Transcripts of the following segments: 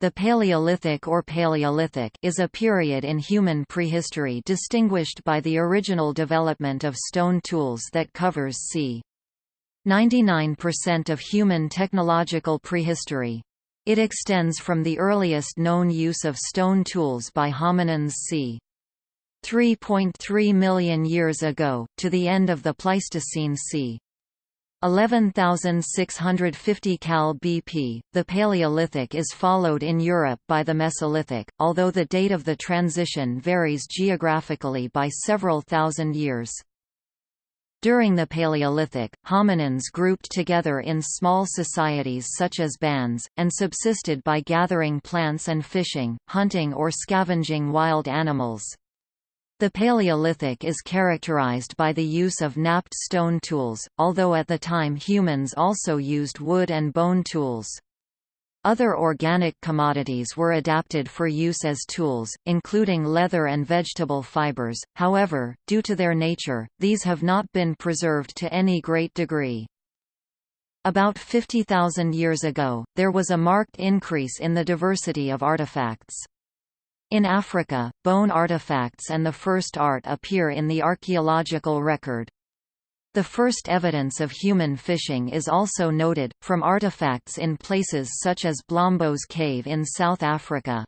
The Paleolithic or Paleolithic is a period in human prehistory distinguished by the original development of stone tools that covers c. 99% of human technological prehistory. It extends from the earliest known use of stone tools by hominins c. 3.3 million years ago, to the end of the Pleistocene c. 11,650 Cal BP. The Paleolithic is followed in Europe by the Mesolithic, although the date of the transition varies geographically by several thousand years. During the Paleolithic, hominins grouped together in small societies such as bands, and subsisted by gathering plants and fishing, hunting or scavenging wild animals. The Paleolithic is characterized by the use of knapped stone tools, although at the time humans also used wood and bone tools. Other organic commodities were adapted for use as tools, including leather and vegetable fibers, however, due to their nature, these have not been preserved to any great degree. About 50,000 years ago, there was a marked increase in the diversity of artifacts. In Africa, bone artifacts and the first art appear in the archaeological record. The first evidence of human fishing is also noted, from artifacts in places such as Blombos Cave in South Africa.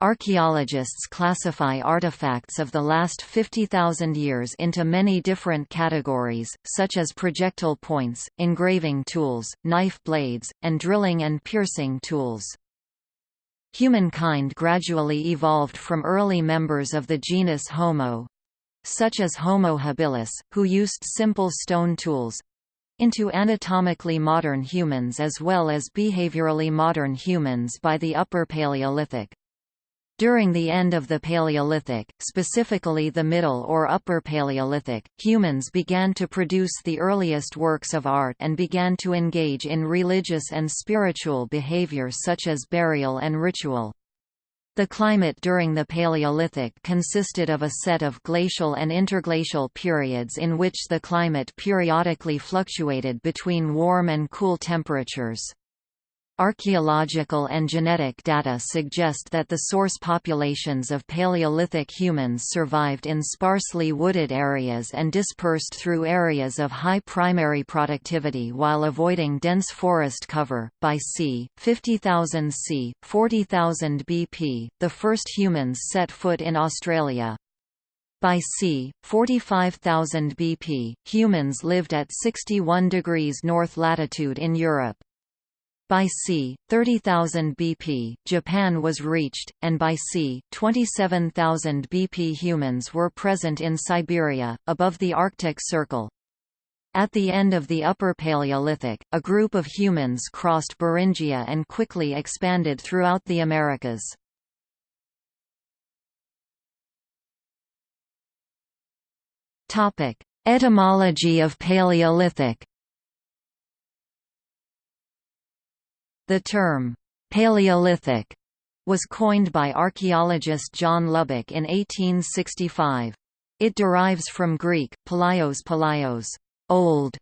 Archaeologists classify artifacts of the last 50,000 years into many different categories, such as projectile points, engraving tools, knife blades, and drilling and piercing tools. Humankind gradually evolved from early members of the genus Homo such as Homo habilis, who used simple stone tools into anatomically modern humans as well as behaviorally modern humans by the Upper Paleolithic. During the end of the Paleolithic, specifically the Middle or Upper Paleolithic, humans began to produce the earliest works of art and began to engage in religious and spiritual behavior such as burial and ritual. The climate during the Paleolithic consisted of a set of glacial and interglacial periods in which the climate periodically fluctuated between warm and cool temperatures. Archaeological and genetic data suggest that the source populations of Paleolithic humans survived in sparsely wooded areas and dispersed through areas of high primary productivity while avoiding dense forest cover. By c. 50,000 c. 40,000 BP, the first humans set foot in Australia. By c. 45,000 BP, humans lived at 61 degrees north latitude in Europe. By c. 30,000 BP, Japan was reached, and by c. 27,000 BP humans were present in Siberia, above the Arctic Circle. At the end of the Upper Paleolithic, a group of humans crossed Beringia and quickly expanded throughout the Americas. Etymology of Paleolithic The term, Paleolithic, was coined by archaeologist John Lubbock in 1865. It derives from Greek, palaios palaios, old,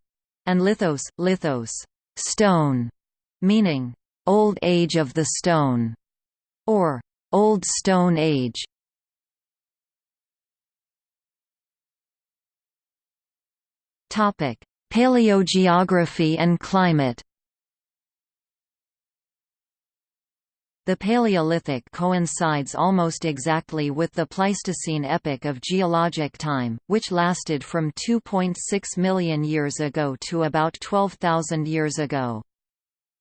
and lithos, lithos, stone, meaning, old age of the stone, or old stone age. Paleogeography and climate The Paleolithic coincides almost exactly with the Pleistocene epoch of geologic time, which lasted from 2.6 million years ago to about 12,000 years ago.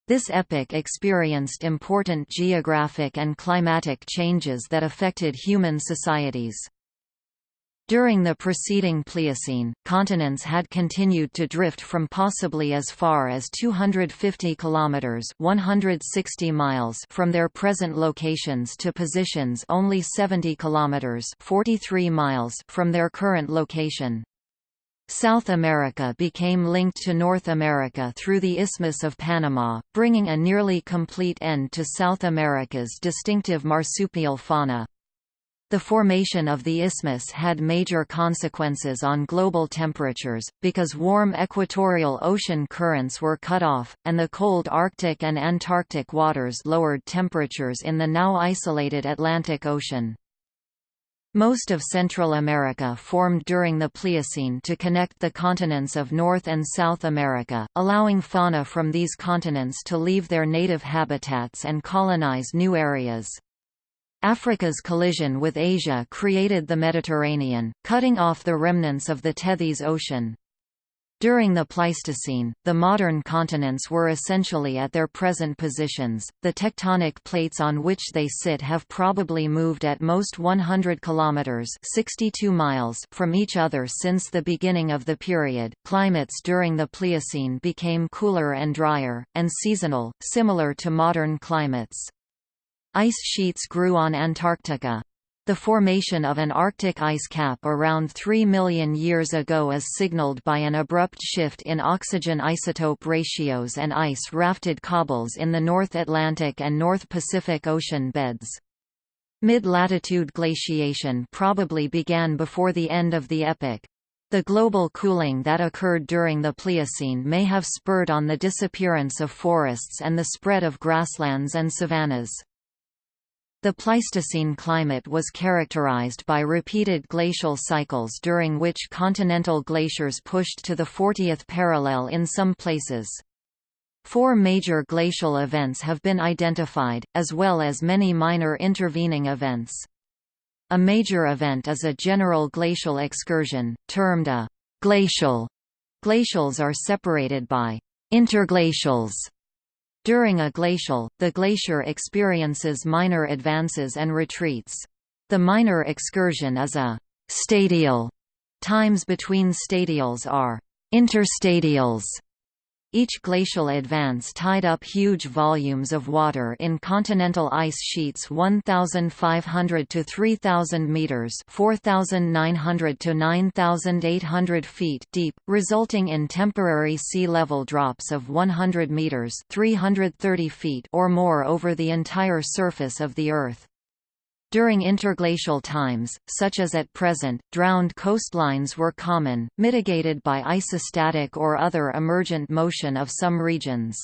This epoch experienced important geographic and climatic changes that affected human societies. During the preceding Pliocene, continents had continued to drift from possibly as far as 250 kilometers (160 miles) from their present locations to positions only 70 kilometers (43 miles) from their current location. South America became linked to North America through the Isthmus of Panama, bringing a nearly complete end to South America's distinctive marsupial fauna. The formation of the isthmus had major consequences on global temperatures, because warm equatorial ocean currents were cut off, and the cold Arctic and Antarctic waters lowered temperatures in the now isolated Atlantic Ocean. Most of Central America formed during the Pliocene to connect the continents of North and South America, allowing fauna from these continents to leave their native habitats and colonize new areas. Africa's collision with Asia created the Mediterranean, cutting off the remnants of the Tethys Ocean. During the Pleistocene, the modern continents were essentially at their present positions. The tectonic plates on which they sit have probably moved at most 100 kilometers (62 miles) from each other since the beginning of the period. Climates during the Pliocene became cooler and drier and seasonal, similar to modern climates. Ice sheets grew on Antarctica. The formation of an Arctic ice cap around 3 million years ago is signaled by an abrupt shift in oxygen isotope ratios and ice-rafted cobbles in the North Atlantic and North Pacific Ocean beds. Mid-latitude glaciation probably began before the end of the epoch. The global cooling that occurred during the Pliocene may have spurred on the disappearance of forests and the spread of grasslands and savannas. The Pleistocene climate was characterized by repeated glacial cycles during which continental glaciers pushed to the 40th parallel in some places. Four major glacial events have been identified, as well as many minor intervening events. A major event is a general glacial excursion, termed a glacial. Glacials are separated by interglacials during a glacial, the glacier experiences minor advances and retreats. The minor excursion is a «stadial». Times between stadials are «interstadials». Each glacial advance tied up huge volumes of water in continental ice sheets 1,500 to 3,000 meters (4,900 to 9,800 feet) deep, resulting in temporary sea level drops of 100 meters (330 feet) or more over the entire surface of the Earth. During interglacial times, such as at present, drowned coastlines were common, mitigated by isostatic or other emergent motion of some regions.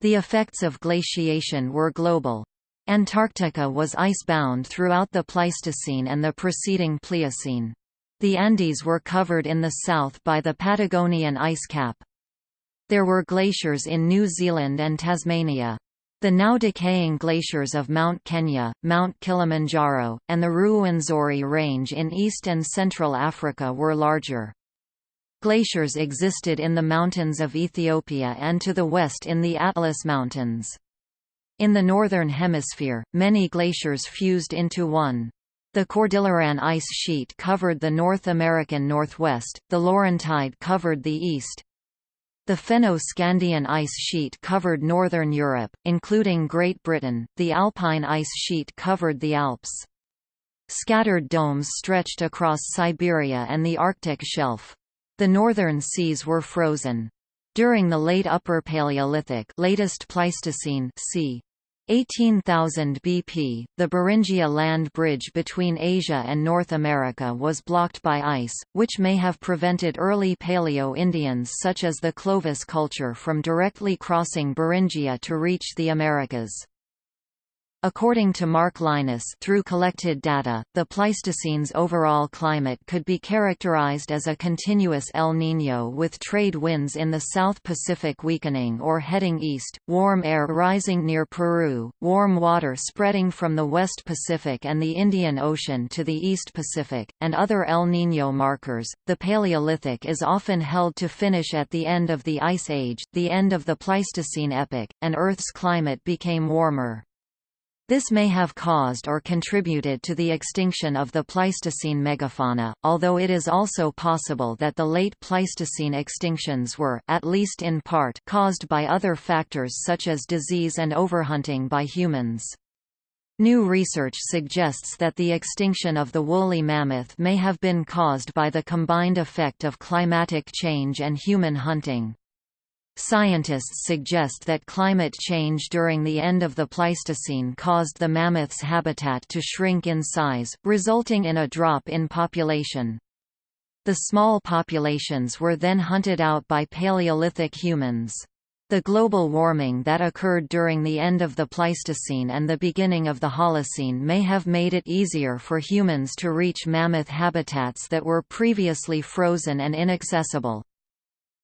The effects of glaciation were global. Antarctica was icebound throughout the Pleistocene and the preceding Pliocene. The Andes were covered in the south by the Patagonian ice cap. There were glaciers in New Zealand and Tasmania. The now decaying glaciers of Mount Kenya, Mount Kilimanjaro, and the Ruwenzori Range in East and Central Africa were larger. Glaciers existed in the mountains of Ethiopia and to the west in the Atlas Mountains. In the Northern Hemisphere, many glaciers fused into one. The Cordilleran ice sheet covered the North American Northwest, the Laurentide covered the east, the Fenno-Scandian ice sheet covered northern Europe, including Great Britain, the Alpine ice sheet covered the Alps. Scattered domes stretched across Siberia and the Arctic shelf. The northern seas were frozen. During the late Upper Paleolithic latest Pleistocene c. 18,000 BP, the Beringia land bridge between Asia and North America was blocked by ice, which may have prevented early Paleo-Indians such as the Clovis culture from directly crossing Beringia to reach the Americas. According to Mark Lynas through collected data, the Pleistocene's overall climate could be characterized as a continuous El Niño with trade winds in the South Pacific weakening or heading east, warm air rising near Peru, warm water spreading from the West Pacific and the Indian Ocean to the East Pacific, and other El Niño markers. The Paleolithic is often held to finish at the end of the Ice Age, the end of the Pleistocene epoch, and Earth's climate became warmer. This may have caused or contributed to the extinction of the Pleistocene megafauna, although it is also possible that the late Pleistocene extinctions were, at least in part, caused by other factors such as disease and overhunting by humans. New research suggests that the extinction of the woolly mammoth may have been caused by the combined effect of climatic change and human hunting. Scientists suggest that climate change during the end of the Pleistocene caused the mammoth's habitat to shrink in size, resulting in a drop in population. The small populations were then hunted out by Paleolithic humans. The global warming that occurred during the end of the Pleistocene and the beginning of the Holocene may have made it easier for humans to reach mammoth habitats that were previously frozen and inaccessible.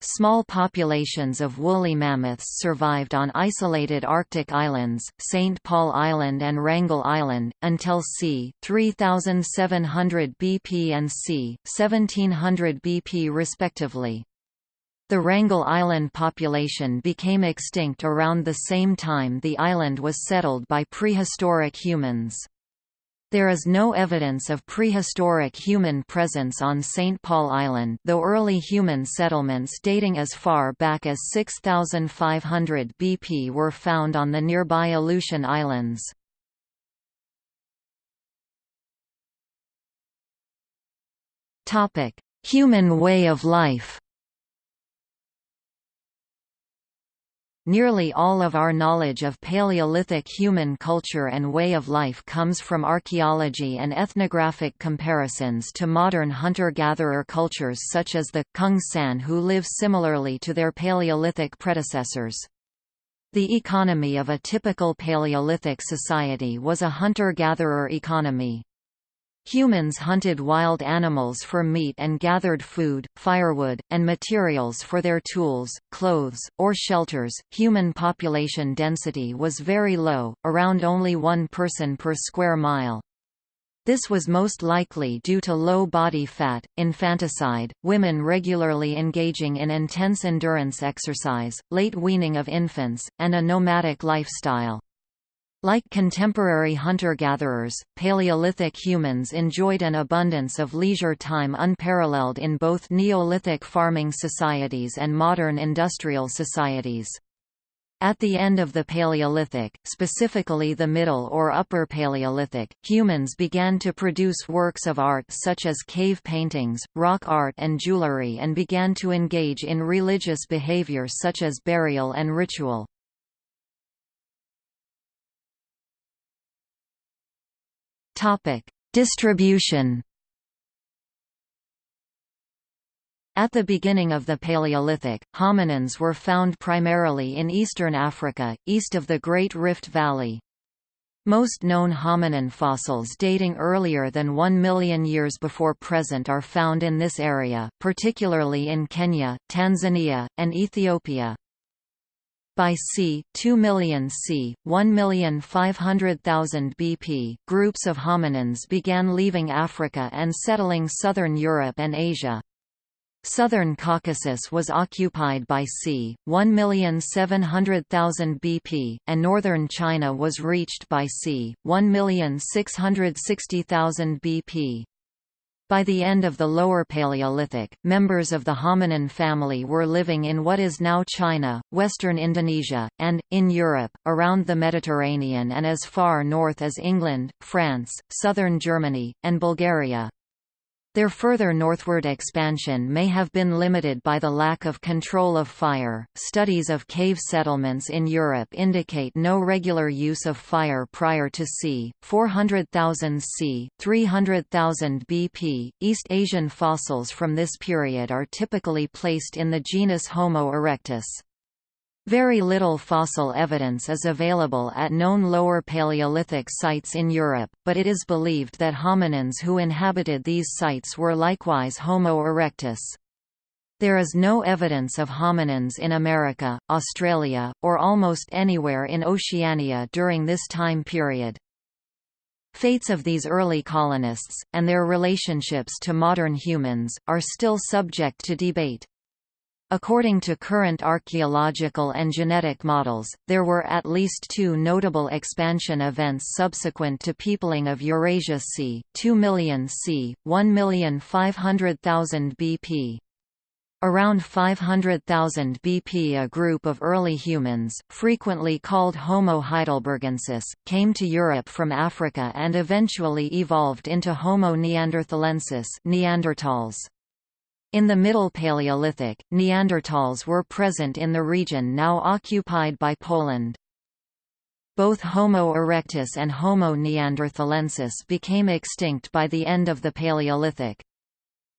Small populations of woolly mammoths survived on isolated Arctic islands, St. Paul Island and Wrangel Island, until c. 3700 BP and c. 1700 BP respectively. The Wrangel Island population became extinct around the same time the island was settled by prehistoric humans. There is no evidence of prehistoric human presence on St. Paul Island though early human settlements dating as far back as 6500 BP were found on the nearby Aleutian Islands. Human way of life Nearly all of our knowledge of Paleolithic human culture and way of life comes from archaeology and ethnographic comparisons to modern hunter-gatherer cultures such as the Kung San who live similarly to their Paleolithic predecessors. The economy of a typical Paleolithic society was a hunter-gatherer economy. Humans hunted wild animals for meat and gathered food, firewood, and materials for their tools, clothes, or shelters. Human population density was very low, around only one person per square mile. This was most likely due to low body fat, infanticide, women regularly engaging in intense endurance exercise, late weaning of infants, and a nomadic lifestyle. Like contemporary hunter-gatherers, Paleolithic humans enjoyed an abundance of leisure time unparalleled in both Neolithic farming societies and modern industrial societies. At the end of the Paleolithic, specifically the Middle or Upper Paleolithic, humans began to produce works of art such as cave paintings, rock art and jewelry and began to engage in religious behavior such as burial and ritual. Topic: Distribution. At the beginning of the Paleolithic, hominins were found primarily in eastern Africa, east of the Great Rift Valley. Most known hominin fossils dating earlier than 1 million years before present are found in this area, particularly in Kenya, Tanzania, and Ethiopia. By c. 2 million c. 1,500,000 BP, groups of hominins began leaving Africa and settling southern Europe and Asia. Southern Caucasus was occupied by c. 1,700,000 BP, and northern China was reached by c. 1,660,000 BP. By the end of the Lower Paleolithic, members of the hominin family were living in what is now China, western Indonesia, and, in Europe, around the Mediterranean and as far north as England, France, southern Germany, and Bulgaria. Their further northward expansion may have been limited by the lack of control of fire. Studies of cave settlements in Europe indicate no regular use of fire prior to c. 400,000 c. 300,000 BP. East Asian fossils from this period are typically placed in the genus Homo erectus. Very little fossil evidence is available at known Lower Paleolithic sites in Europe, but it is believed that hominins who inhabited these sites were likewise Homo erectus. There is no evidence of hominins in America, Australia, or almost anywhere in Oceania during this time period. Fates of these early colonists, and their relationships to modern humans, are still subject to debate. According to current archaeological and genetic models, there were at least two notable expansion events subsequent to peopling of Eurasia c. 2 million c. 1,500,000 BP. Around 500,000 BP a group of early humans, frequently called Homo heidelbergensis, came to Europe from Africa and eventually evolved into Homo neanderthalensis Neanderthals. In the Middle Paleolithic, Neanderthals were present in the region now occupied by Poland. Both Homo erectus and Homo neanderthalensis became extinct by the end of the Paleolithic.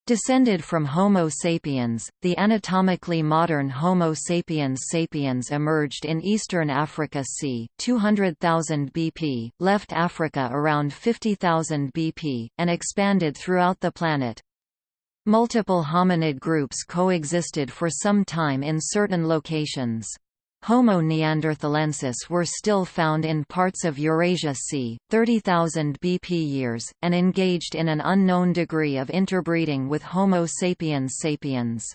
Descended from Homo sapiens, the anatomically modern Homo sapiens sapiens emerged in eastern Africa c. 200,000 BP, left Africa around 50,000 BP, and expanded throughout the planet. Multiple hominid groups coexisted for some time in certain locations. Homo neanderthalensis were still found in parts of Eurasia c. 30,000 BP years, and engaged in an unknown degree of interbreeding with Homo sapiens sapiens.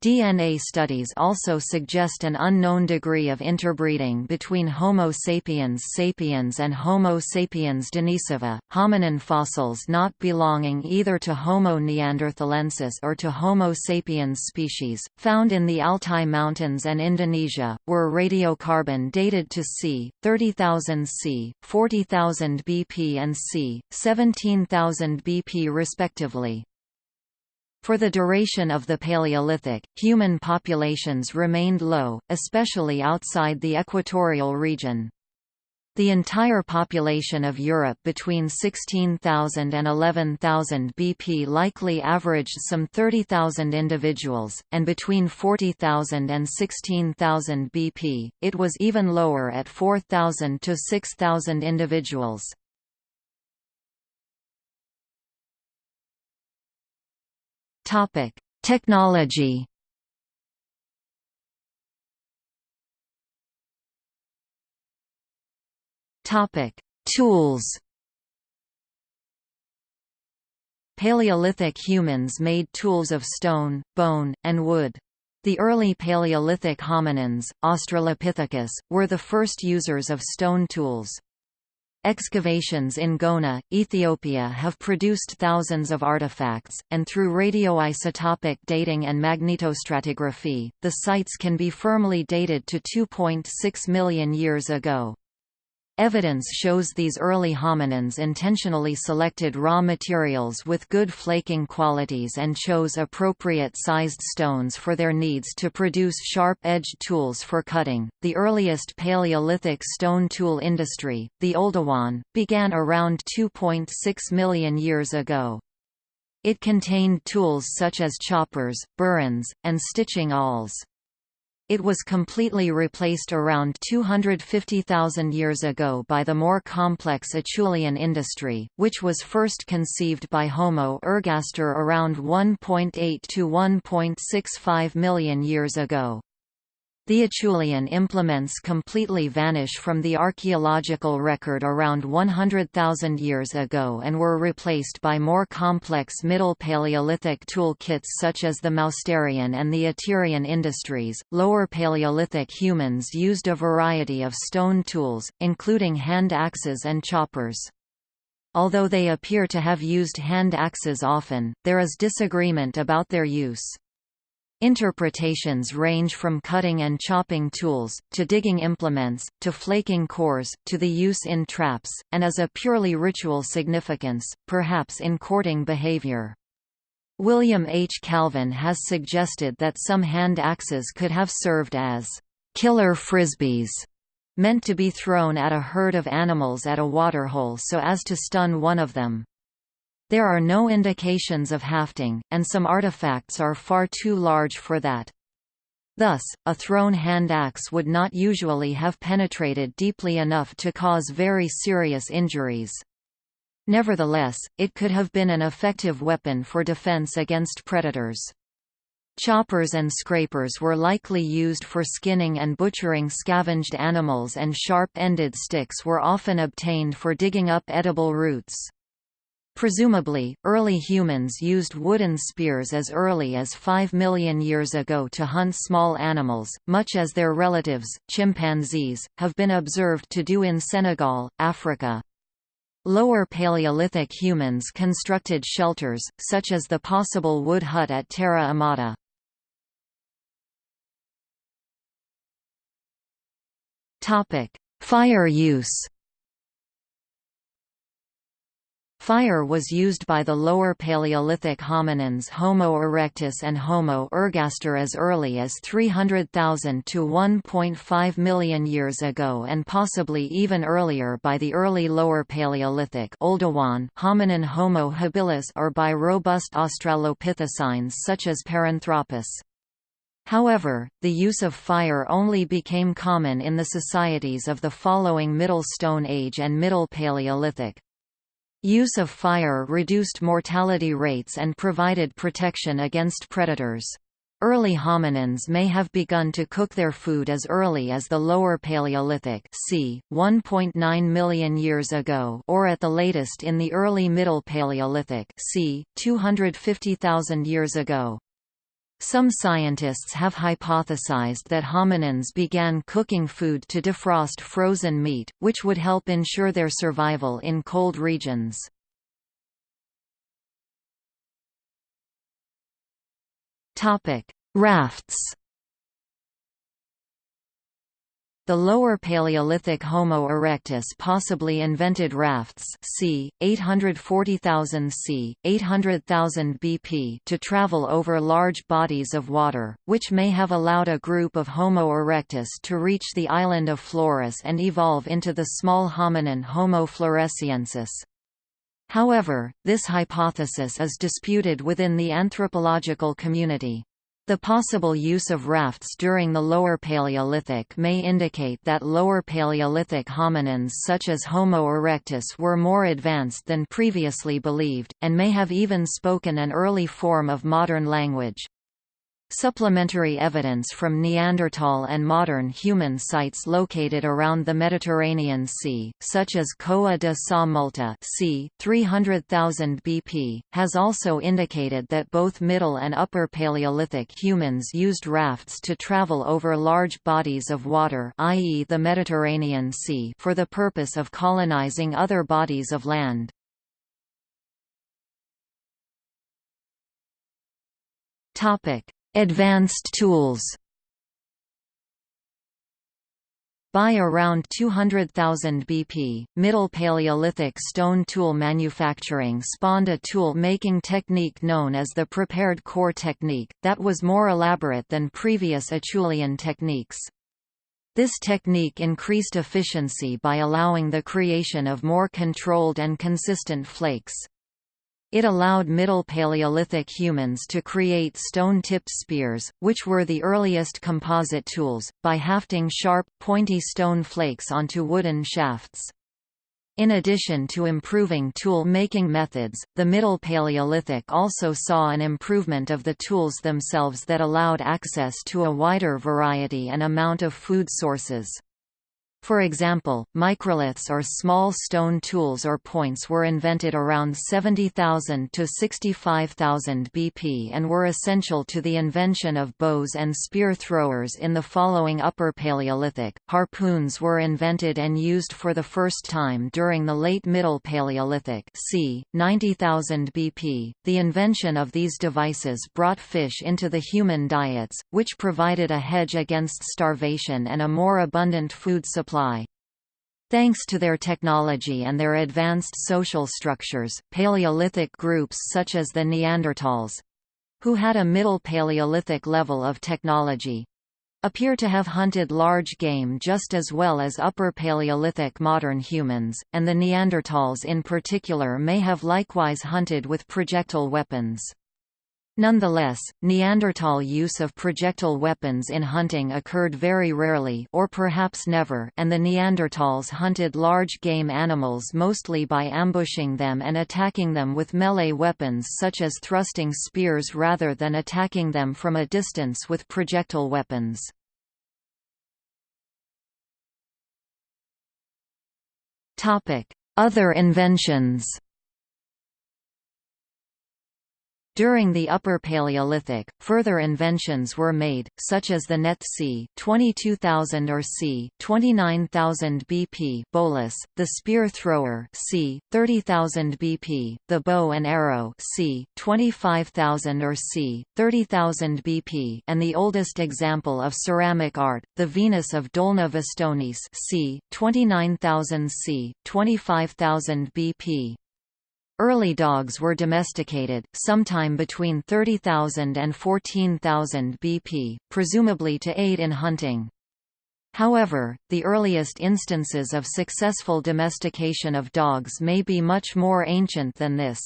DNA studies also suggest an unknown degree of interbreeding between Homo sapiens sapiens and Homo sapiens denisova, hominin fossils not belonging either to Homo neanderthalensis or to Homo sapiens species, found in the Altai Mountains and Indonesia, were radiocarbon dated to c. 30,000 c. 40,000 BP and c. 17,000 BP respectively. For the duration of the Paleolithic, human populations remained low, especially outside the equatorial region. The entire population of Europe between 16,000 and 11,000 BP likely averaged some 30,000 individuals, and between 40,000 and 16,000 BP, it was even lower at 4,000 to 6,000 individuals. Topic: Technology. Topic: Tools. Paleolithic humans made tools of stone, bone, and wood. The early Paleolithic hominins, Australopithecus, were the first users of stone tools. Excavations in Gona, Ethiopia have produced thousands of artifacts, and through radioisotopic dating and magnetostratigraphy, the sites can be firmly dated to 2.6 million years ago. Evidence shows these early hominins intentionally selected raw materials with good flaking qualities and chose appropriate sized stones for their needs to produce sharp-edged tools for cutting. The earliest Paleolithic stone tool industry, the Oldowan, began around 2.6 million years ago. It contained tools such as choppers, burins, and stitching awls. It was completely replaced around 250,000 years ago by the more complex Acheulean industry, which was first conceived by Homo ergaster around 1.8 to 1.65 million years ago. The Acheulean implements completely vanish from the archaeological record around 100,000 years ago and were replaced by more complex Middle Paleolithic tool kits such as the Mousterian and the Aterian industries. Lower Paleolithic humans used a variety of stone tools, including hand axes and choppers. Although they appear to have used hand axes often, there is disagreement about their use. Interpretations range from cutting and chopping tools, to digging implements, to flaking cores, to the use in traps, and as a purely ritual significance, perhaps in courting behavior. William H. Calvin has suggested that some hand axes could have served as killer frisbees, meant to be thrown at a herd of animals at a waterhole so as to stun one of them. There are no indications of hafting, and some artifacts are far too large for that. Thus, a thrown hand axe would not usually have penetrated deeply enough to cause very serious injuries. Nevertheless, it could have been an effective weapon for defense against predators. Choppers and scrapers were likely used for skinning and butchering scavenged animals and sharp-ended sticks were often obtained for digging up edible roots. Presumably, early humans used wooden spears as early as 5 million years ago to hunt small animals, much as their relatives, chimpanzees, have been observed to do in Senegal, Africa. Lower Paleolithic humans constructed shelters, such as the possible wood hut at Terra Amata. Fire use Fire was used by the Lower Paleolithic hominins Homo erectus and Homo ergaster as early as 300,000 to 1.5 million years ago and possibly even earlier by the early Lower Paleolithic Oldowan hominin Homo habilis or by robust australopithecines such as Paranthropus. However, the use of fire only became common in the societies of the following Middle Stone Age and Middle Paleolithic. Use of fire reduced mortality rates and provided protection against predators. Early hominins may have begun to cook their food as early as the Lower Paleolithic c. 1.9 million years ago or at the latest in the early Middle Paleolithic c. 250,000 years ago. Some scientists have hypothesized that hominins began cooking food to defrost frozen meat, which would help ensure their survival in cold regions. Rafts The Lower Paleolithic Homo erectus possibly invented rafts c. 840,000 c. 800,000 BP to travel over large bodies of water, which may have allowed a group of Homo erectus to reach the island of Flores and evolve into the small hominin Homo floresiensis. However, this hypothesis is disputed within the anthropological community. The possible use of rafts during the Lower Paleolithic may indicate that Lower Paleolithic hominins such as Homo erectus were more advanced than previously believed, and may have even spoken an early form of modern language. Supplementary evidence from Neanderthal and modern human sites located around the Mediterranean Sea, such as Coa de Sa Multa c. 300,000 BP, has also indicated that both Middle and Upper Paleolithic humans used rafts to travel over large bodies of water i.e. the Mediterranean Sea for the purpose of colonizing other bodies of land. Topic Advanced tools By around 200,000 BP, Middle Paleolithic stone tool manufacturing spawned a tool-making technique known as the prepared core technique, that was more elaborate than previous Acheulean techniques. This technique increased efficiency by allowing the creation of more controlled and consistent flakes. It allowed Middle Paleolithic humans to create stone-tipped spears, which were the earliest composite tools, by hafting sharp, pointy stone flakes onto wooden shafts. In addition to improving tool-making methods, the Middle Paleolithic also saw an improvement of the tools themselves that allowed access to a wider variety and amount of food sources. For example, microliths or small stone tools or points were invented around 70,000 to 65,000 BP and were essential to the invention of bows and spear throwers in the following Upper Paleolithic. Harpoons were invented and used for the first time during the late Middle Paleolithic, c. 90,000 BP. The invention of these devices brought fish into the human diets, which provided a hedge against starvation and a more abundant food supply Thanks to their technology and their advanced social structures, Paleolithic groups such as the Neanderthals—who had a Middle Paleolithic level of technology, appear to have hunted large game just as well as Upper Paleolithic modern humans, and the Neanderthals in particular may have likewise hunted with projectile weapons. Nonetheless, Neanderthal use of projectile weapons in hunting occurred very rarely or perhaps never and the Neanderthals hunted large game animals mostly by ambushing them and attacking them with melee weapons such as thrusting spears rather than attacking them from a distance with projectile weapons. Other inventions During the Upper Paleolithic, further inventions were made, such as the net c. 22,000 or c. 29,000 BP bolus, the spear thrower c. 30,000 BP, the bow and arrow c. 25,000 or c. 30,000 BP, and the oldest example of ceramic art, the Venus of Dolní Věstonice c. 29,000 c. 25,000 BP. Early dogs were domesticated, sometime between 30,000 and 14,000 BP, presumably to aid in hunting. However, the earliest instances of successful domestication of dogs may be much more ancient than this.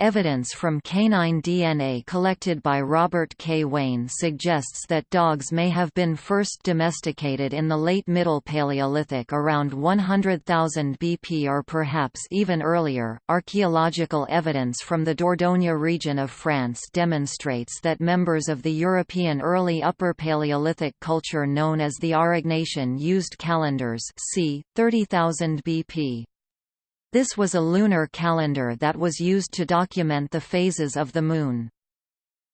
Evidence from canine DNA collected by Robert K. Wayne suggests that dogs may have been first domesticated in the late Middle Paleolithic around 100,000 BP or perhaps even earlier. Archaeological evidence from the Dordogne region of France demonstrates that members of the European early Upper Paleolithic culture known as the Aurignacian used calendars c. 30,000 BP. This was a lunar calendar that was used to document the phases of the Moon.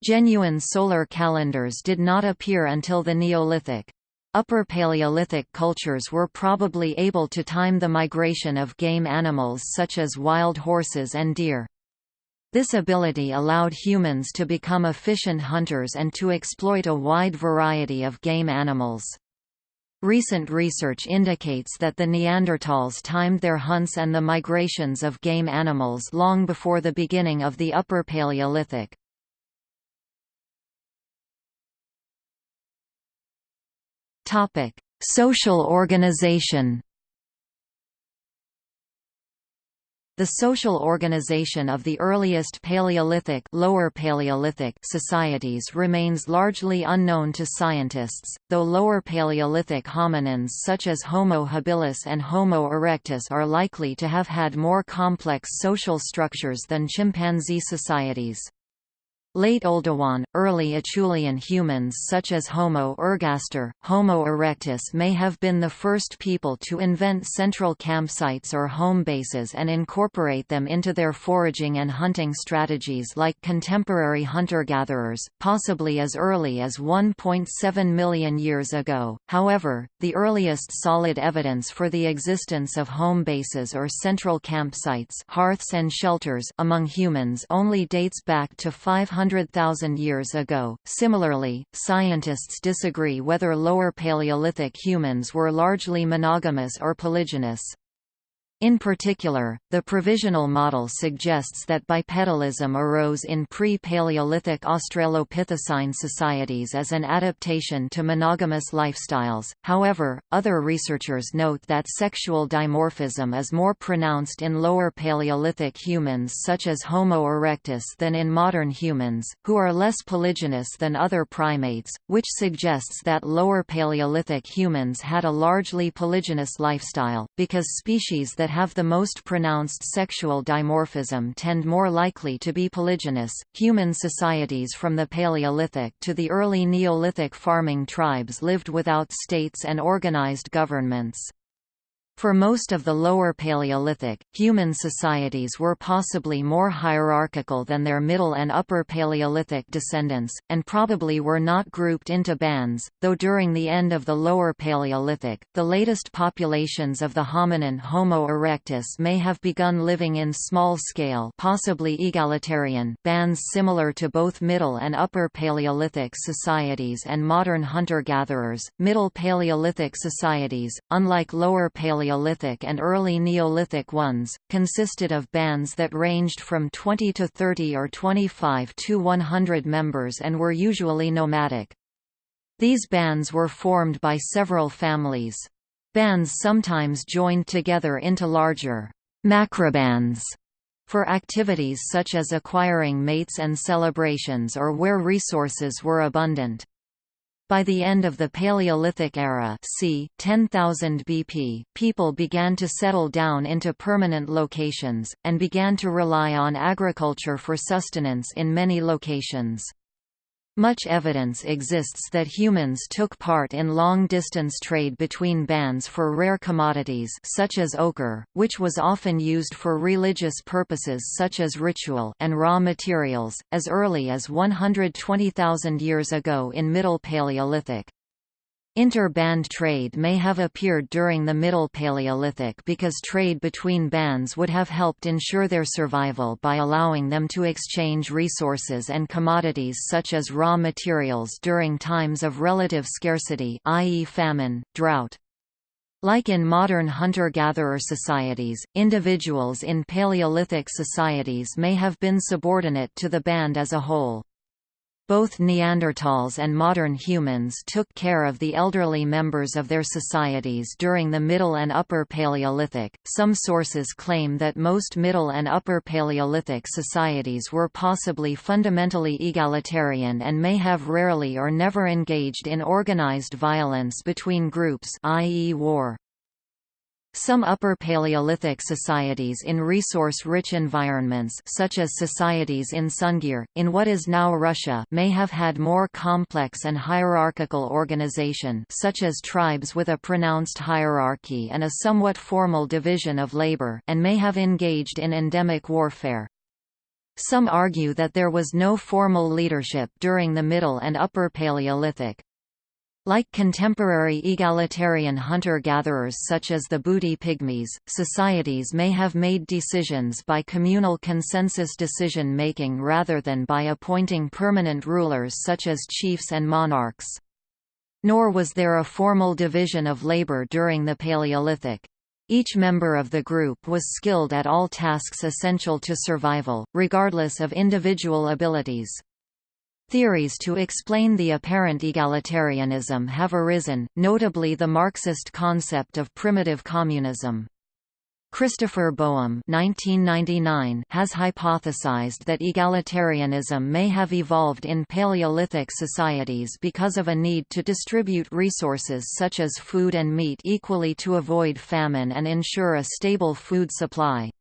Genuine solar calendars did not appear until the Neolithic. Upper Paleolithic cultures were probably able to time the migration of game animals such as wild horses and deer. This ability allowed humans to become efficient hunters and to exploit a wide variety of game animals. Recent research indicates that the Neanderthals timed their hunts and the migrations of game animals long before the beginning of the Upper Paleolithic. Social organization The social organization of the earliest Paleolithic, Lower Paleolithic societies remains largely unknown to scientists, though Lower Paleolithic hominins such as Homo habilis and Homo erectus are likely to have had more complex social structures than chimpanzee societies. Late Oldowan, early Acheulean humans such as Homo ergaster, Homo erectus may have been the first people to invent central campsites or home bases and incorporate them into their foraging and hunting strategies like contemporary hunter-gatherers, possibly as early as 1.7 million years ago. However, the earliest solid evidence for the existence of home bases or central campsites hearths and shelters among humans only dates back to 500 100,000 years ago. Similarly, scientists disagree whether Lower Paleolithic humans were largely monogamous or polygynous. In particular, the provisional model suggests that bipedalism arose in pre-Paleolithic Australopithecine societies as an adaptation to monogamous lifestyles. However, other researchers note that sexual dimorphism is more pronounced in lower Paleolithic humans such as Homo erectus than in modern humans, who are less polygynous than other primates, which suggests that lower Paleolithic humans had a largely polygynous lifestyle, because species that have the most pronounced sexual dimorphism tend more likely to be polygynous. Human societies from the Paleolithic to the early Neolithic farming tribes lived without states and organized governments. For most of the Lower Paleolithic, human societies were possibly more hierarchical than their Middle and Upper Paleolithic descendants, and probably were not grouped into bands, though during the end of the Lower Paleolithic, the latest populations of the hominin Homo erectus may have begun living in small-scale possibly egalitarian bands similar to both Middle and Upper Paleolithic societies and modern hunter-gatherers. Middle Paleolithic societies, unlike Lower Paleolithic Paleolithic and early Neolithic ones, consisted of bands that ranged from 20 to 30 or 25 to 100 members and were usually nomadic. These bands were formed by several families. Bands sometimes joined together into larger macrobands for activities such as acquiring mates and celebrations or where resources were abundant. By the end of the Paleolithic era c. 10,000 BP, people began to settle down into permanent locations, and began to rely on agriculture for sustenance in many locations. Much evidence exists that humans took part in long-distance trade between bands for rare commodities such as ochre, which was often used for religious purposes such as ritual and raw materials, as early as 120,000 years ago in Middle Paleolithic. Inter-band trade may have appeared during the Middle Paleolithic because trade between bands would have helped ensure their survival by allowing them to exchange resources and commodities such as raw materials during times of relative scarcity i.e. famine, drought. Like in modern hunter-gatherer societies, individuals in Paleolithic societies may have been subordinate to the band as a whole. Both Neanderthals and modern humans took care of the elderly members of their societies during the Middle and Upper Paleolithic. Some sources claim that most Middle and Upper Paleolithic societies were possibly fundamentally egalitarian and may have rarely or never engaged in organized violence between groups, i.e., war. Some Upper Paleolithic societies in resource-rich environments such as societies in Sungir, in what is now Russia may have had more complex and hierarchical organization such as tribes with a pronounced hierarchy and a somewhat formal division of labor and may have engaged in endemic warfare. Some argue that there was no formal leadership during the Middle and Upper Paleolithic, like contemporary egalitarian hunter-gatherers such as the Mbuti Pygmies, societies may have made decisions by communal consensus decision-making rather than by appointing permanent rulers such as chiefs and monarchs. Nor was there a formal division of labor during the Paleolithic. Each member of the group was skilled at all tasks essential to survival, regardless of individual abilities. Theories to explain the apparent egalitarianism have arisen, notably the Marxist concept of primitive communism. Christopher Boehm has hypothesized that egalitarianism may have evolved in Paleolithic societies because of a need to distribute resources such as food and meat equally to avoid famine and ensure a stable food supply.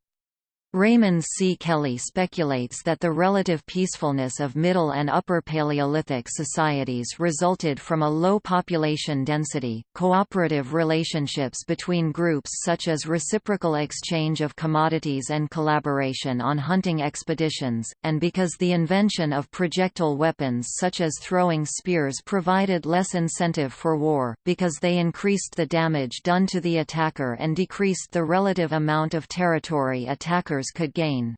Raymond C. Kelly speculates that the relative peacefulness of Middle and Upper Paleolithic societies resulted from a low population density, cooperative relationships between groups such as reciprocal exchange of commodities and collaboration on hunting expeditions, and because the invention of projectile weapons such as throwing spears provided less incentive for war, because they increased the damage done to the attacker and decreased the relative amount of territory attackers could gain.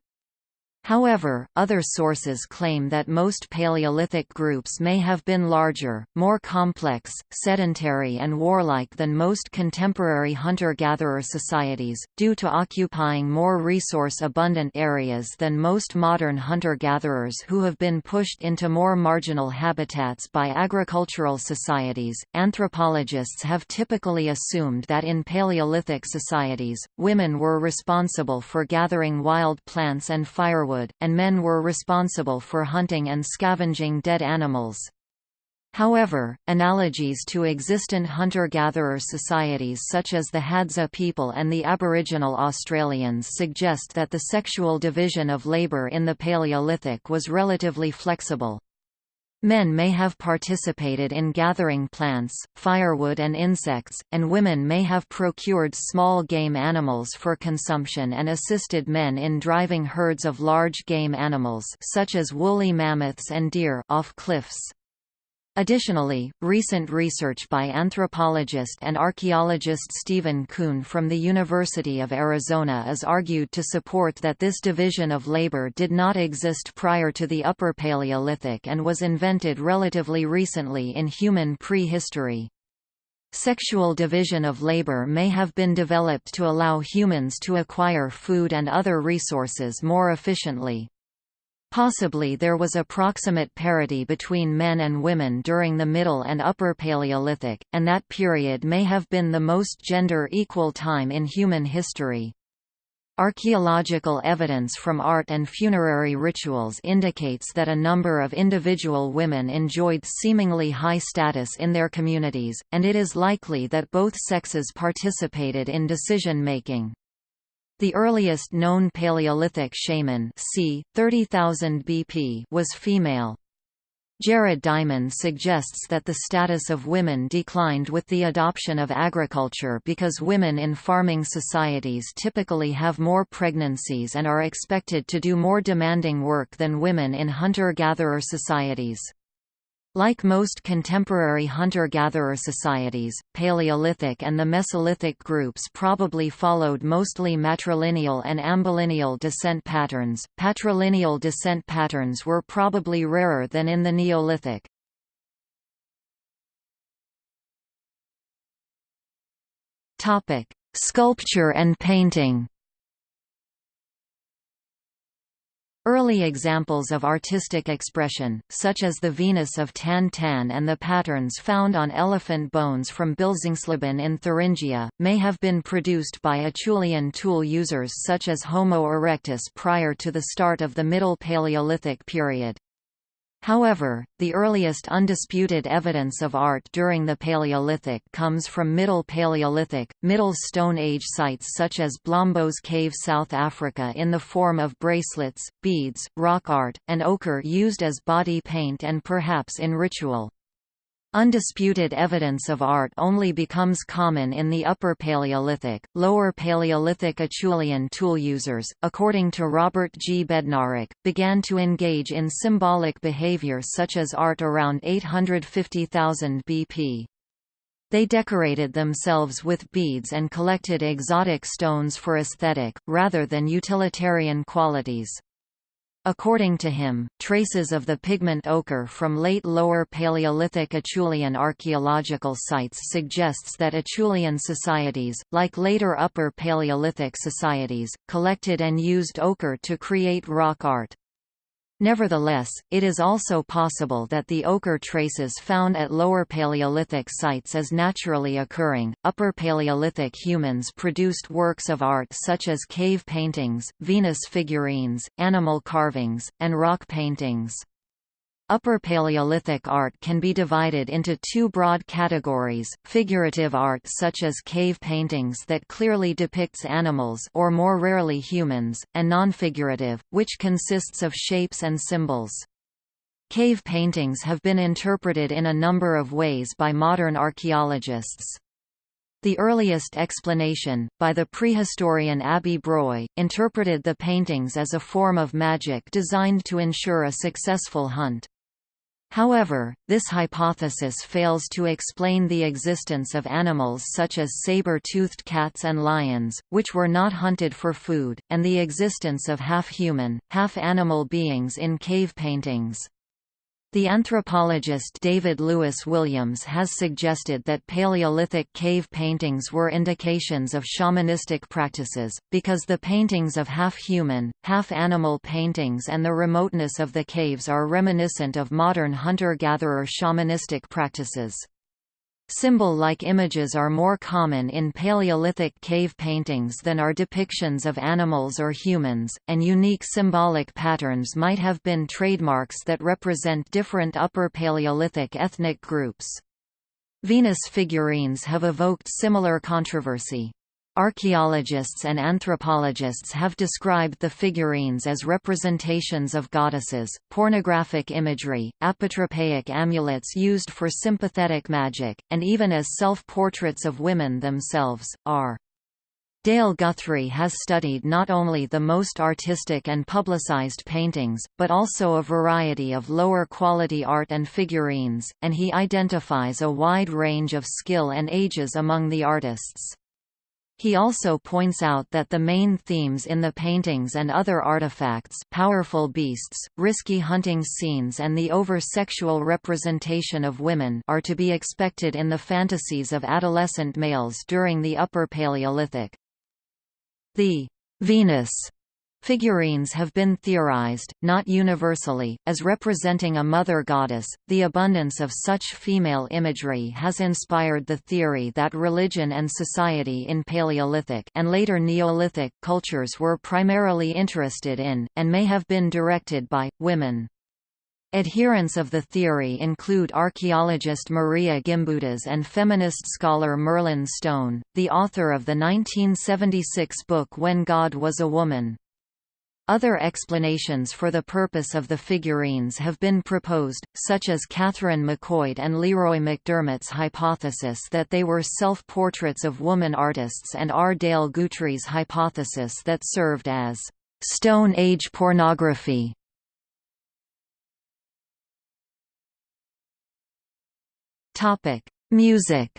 However, other sources claim that most Paleolithic groups may have been larger, more complex, sedentary and warlike than most contemporary hunter-gatherer societies, due to occupying more resource-abundant areas than most modern hunter-gatherers who have been pushed into more marginal habitats by agricultural societies. Anthropologists have typically assumed that in Paleolithic societies, women were responsible for gathering wild plants and firewood firewood, and men were responsible for hunting and scavenging dead animals. However, analogies to existent hunter-gatherer societies such as the Hadza people and the Aboriginal Australians suggest that the sexual division of labour in the Paleolithic was relatively flexible. Men may have participated in gathering plants, firewood and insects, and women may have procured small game animals for consumption and assisted men in driving herds of large game animals such as woolly mammoths and deer off cliffs. Additionally, recent research by anthropologist and archaeologist Stephen Kuhn from the University of Arizona is argued to support that this division of labor did not exist prior to the Upper Paleolithic and was invented relatively recently in human prehistory. Sexual division of labor may have been developed to allow humans to acquire food and other resources more efficiently. Possibly there was approximate parity between men and women during the Middle and Upper Paleolithic, and that period may have been the most gender-equal time in human history. Archaeological evidence from art and funerary rituals indicates that a number of individual women enjoyed seemingly high status in their communities, and it is likely that both sexes participated in decision-making. The earliest known Paleolithic shaman c. 30,000 BP was female. Jared Diamond suggests that the status of women declined with the adoption of agriculture because women in farming societies typically have more pregnancies and are expected to do more demanding work than women in hunter-gatherer societies. Like most contemporary hunter-gatherer societies, Paleolithic and the Mesolithic groups probably followed mostly matrilineal and ambilineal descent patterns. Patrilineal descent patterns were probably rarer than in the Neolithic. Topic: Sculpture and painting Early examples of artistic expression, such as the Venus of Tan Tan and the patterns found on elephant bones from Bilzingsleben in Thuringia, may have been produced by Acheulean tool users such as Homo erectus prior to the start of the Middle Paleolithic period. However, the earliest undisputed evidence of art during the Paleolithic comes from Middle Paleolithic, Middle Stone Age sites such as Blombos Cave South Africa in the form of bracelets, beads, rock art, and ochre used as body paint and perhaps in ritual. Undisputed evidence of art only becomes common in the Upper Paleolithic, Lower Paleolithic Acheulean tool users, according to Robert G. Bednarik, began to engage in symbolic behavior such as art around 850,000 BP. They decorated themselves with beads and collected exotic stones for aesthetic, rather than utilitarian qualities. According to him, traces of the pigment ochre from late Lower Paleolithic Acheulean archaeological sites suggests that Acheulean societies, like later Upper Paleolithic societies, collected and used ochre to create rock art. Nevertheless, it is also possible that the ochre traces found at Lower Paleolithic sites as naturally occurring. Upper Paleolithic humans produced works of art such as cave paintings, Venus figurines, animal carvings, and rock paintings. Upper Paleolithic art can be divided into two broad categories, figurative art such as cave paintings that clearly depicts animals or more rarely humans, and non-figurative, which consists of shapes and symbols. Cave paintings have been interpreted in a number of ways by modern archaeologists. The earliest explanation, by the prehistorian Abbé Breuil, interpreted the paintings as a form of magic designed to ensure a successful hunt. However, this hypothesis fails to explain the existence of animals such as saber-toothed cats and lions, which were not hunted for food, and the existence of half-human, half-animal beings in cave paintings. The anthropologist David Lewis Williams has suggested that Paleolithic cave paintings were indications of shamanistic practices, because the paintings of half-human, half-animal paintings and the remoteness of the caves are reminiscent of modern hunter-gatherer shamanistic practices. Symbol-like images are more common in Paleolithic cave paintings than are depictions of animals or humans, and unique symbolic patterns might have been trademarks that represent different Upper Paleolithic ethnic groups. Venus figurines have evoked similar controversy. Archaeologists and anthropologists have described the figurines as representations of goddesses, pornographic imagery, apotropaic amulets used for sympathetic magic, and even as self-portraits of women themselves, are. Dale Guthrie has studied not only the most artistic and publicized paintings, but also a variety of lower-quality art and figurines, and he identifies a wide range of skill and ages among the artists. He also points out that the main themes in the paintings and other artifacts powerful beasts, risky hunting scenes and the over-sexual representation of women are to be expected in the fantasies of adolescent males during the Upper Paleolithic. The Venus Figurines have been theorized, not universally, as representing a mother goddess. The abundance of such female imagery has inspired the theory that religion and society in Paleolithic and later Neolithic cultures were primarily interested in, and may have been directed by, women. Adherents of the theory include archaeologist Maria Gimbutas and feminist scholar Merlin Stone, the author of the 1976 book When God Was a Woman. Other explanations for the purpose of the figurines have been proposed, such as Catherine McCoid and Leroy McDermott's hypothesis that they were self-portraits of woman artists and R. Dale Guthrie's hypothesis that served as Stone Age pornography. Music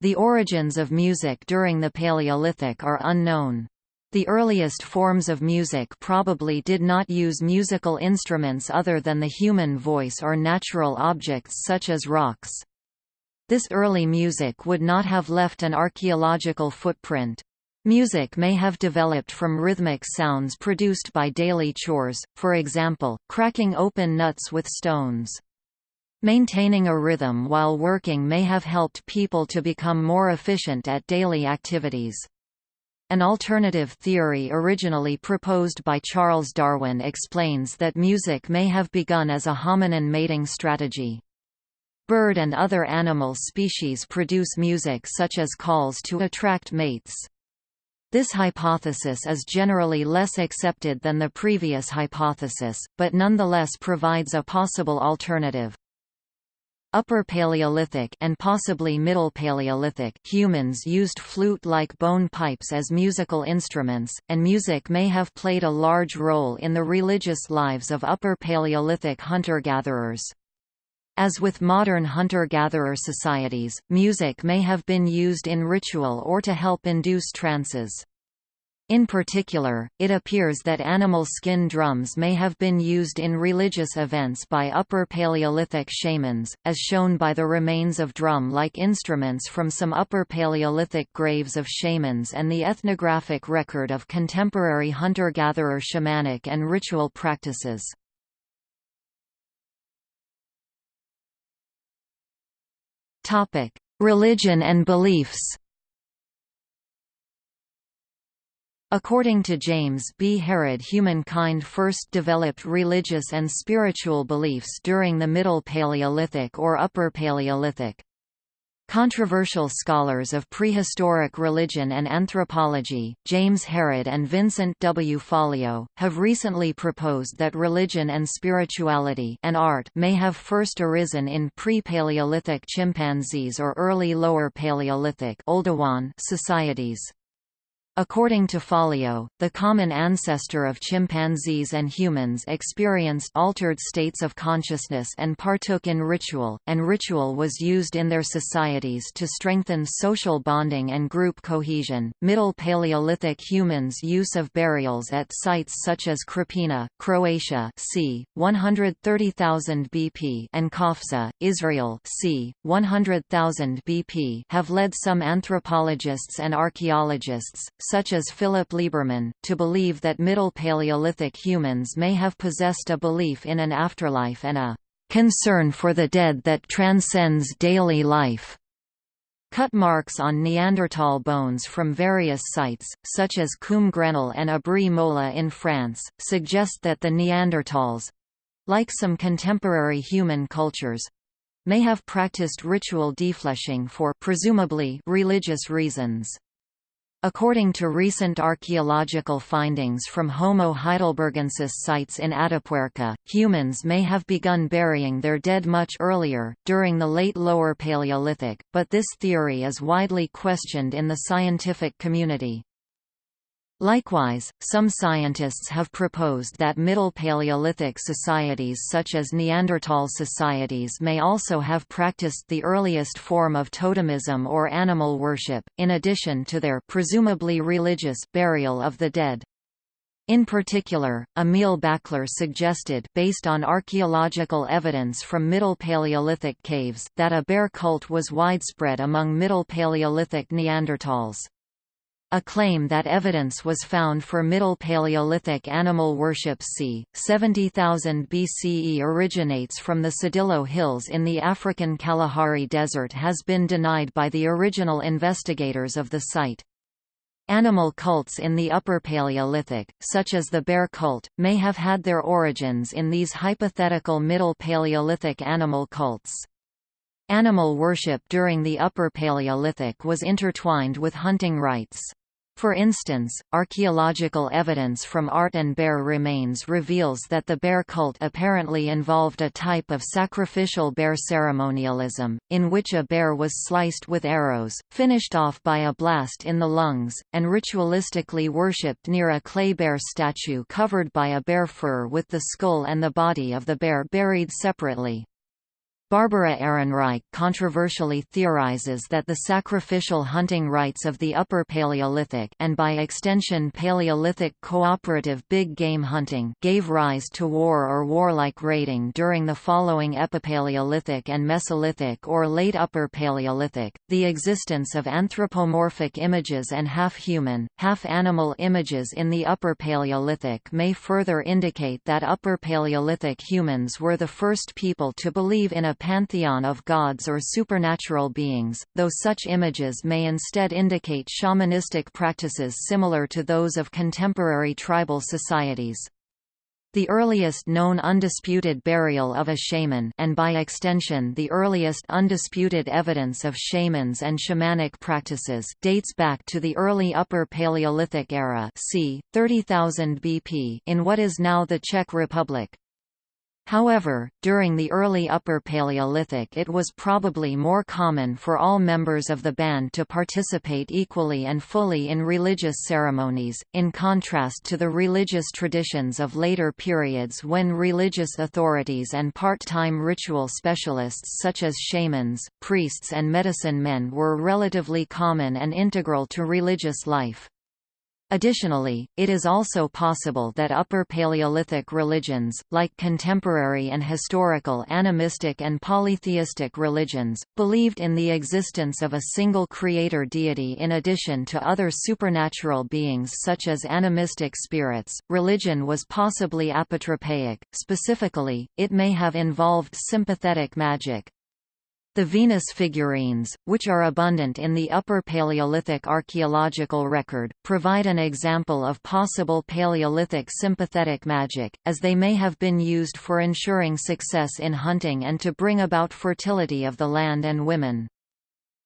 The origins of music during the Paleolithic are unknown. The earliest forms of music probably did not use musical instruments other than the human voice or natural objects such as rocks. This early music would not have left an archaeological footprint. Music may have developed from rhythmic sounds produced by daily chores, for example, cracking open nuts with stones. Maintaining a rhythm while working may have helped people to become more efficient at daily activities. An alternative theory originally proposed by Charles Darwin explains that music may have begun as a hominin mating strategy. Bird and other animal species produce music such as calls to attract mates. This hypothesis is generally less accepted than the previous hypothesis, but nonetheless provides a possible alternative. Upper Paleolithic and possibly Middle Paleolithic humans used flute-like bone pipes as musical instruments, and music may have played a large role in the religious lives of Upper Paleolithic hunter-gatherers. As with modern hunter-gatherer societies, music may have been used in ritual or to help induce trances. In particular, it appears that animal skin drums may have been used in religious events by Upper Paleolithic shamans, as shown by the remains of drum-like instruments from some Upper Paleolithic graves of shamans and the ethnographic record of contemporary hunter-gatherer shamanic and ritual practices. Religion and beliefs According to James B. Harrod humankind first developed religious and spiritual beliefs during the Middle Paleolithic or Upper Paleolithic. Controversial scholars of prehistoric religion and anthropology, James Harrod and Vincent W. Fallio, have recently proposed that religion and spirituality and art may have first arisen in pre-Paleolithic chimpanzees or early Lower Paleolithic societies. According to Fallio, the common ancestor of chimpanzees and humans experienced altered states of consciousness and partook in ritual, and ritual was used in their societies to strengthen social bonding and group cohesion. Middle Paleolithic humans' use of burials at sites such as Krapina, Croatia, c. 130,000 BP, and Qafzeh, Israel, c. 100,000 BP, have led some anthropologists and archaeologists such as Philip Lieberman, to believe that Middle Paleolithic humans may have possessed a belief in an afterlife and a concern for the dead that transcends daily life. Cut marks on Neanderthal bones from various sites, such as Combe Grenal and Abri Moula in France, suggest that the Neanderthals—like some contemporary human cultures—may have practiced ritual defleshing for presumably religious reasons. According to recent archaeological findings from Homo heidelbergensis sites in Atapuerca, humans may have begun burying their dead much earlier, during the late Lower Paleolithic, but this theory is widely questioned in the scientific community. Likewise, some scientists have proposed that Middle Paleolithic societies such as Neanderthal societies may also have practiced the earliest form of totemism or animal worship, in addition to their presumably religious burial of the dead. In particular, Emil Bächler suggested based on archaeological evidence from Middle Paleolithic caves that a bear cult was widespread among Middle Paleolithic Neanderthals. A claim that evidence was found for Middle Paleolithic animal worship c. 70,000 BCE originates from the Tsodilo Hills in the African Kalahari Desert has been denied by the original investigators of the site. Animal cults in the Upper Paleolithic, such as the bear cult, may have had their origins in these hypothetical Middle Paleolithic animal cults. Animal worship during the Upper Paleolithic was intertwined with hunting rites. For instance, archaeological evidence from Art and bear remains reveals that the bear cult apparently involved a type of sacrificial bear ceremonialism, in which a bear was sliced with arrows, finished off by a blast in the lungs, and ritualistically worshipped near a clay bear statue covered by a bear fur with the skull and the body of the bear buried separately. Barbara Ehrenreich controversially theorizes that the sacrificial hunting rites of the Upper Paleolithic and by extension Paleolithic cooperative big game hunting gave rise to war or warlike raiding during the following Epipaleolithic and Mesolithic or late Upper Paleolithic. The existence of anthropomorphic images and half-human, half-animal images in the Upper Paleolithic may further indicate that Upper Paleolithic humans were the first people to believe in a pantheon of gods or supernatural beings, though such images may instead indicate shamanistic practices similar to those of contemporary tribal societies. The earliest known undisputed burial of a shaman and by extension the earliest undisputed evidence of shamans and shamanic practices dates back to the early Upper Paleolithic era c. 30,000 BP in what is now the Czech Republic. However, during the early Upper Paleolithic it was probably more common for all members of the band to participate equally and fully in religious ceremonies, in contrast to the religious traditions of later periods when religious authorities and part-time ritual specialists such as shamans, priests and medicine men were relatively common and integral to religious life. Additionally, it is also possible that Upper Paleolithic religions, like contemporary and historical animistic and polytheistic religions, believed in the existence of a single creator deity in addition to other supernatural beings such as animistic spirits. Religion was possibly apotropaic, specifically, it may have involved sympathetic magic, the Venus figurines, which are abundant in the Upper Paleolithic archaeological record, provide an example of possible Paleolithic sympathetic magic, as they may have been used for ensuring success in hunting and to bring about fertility of the land and women.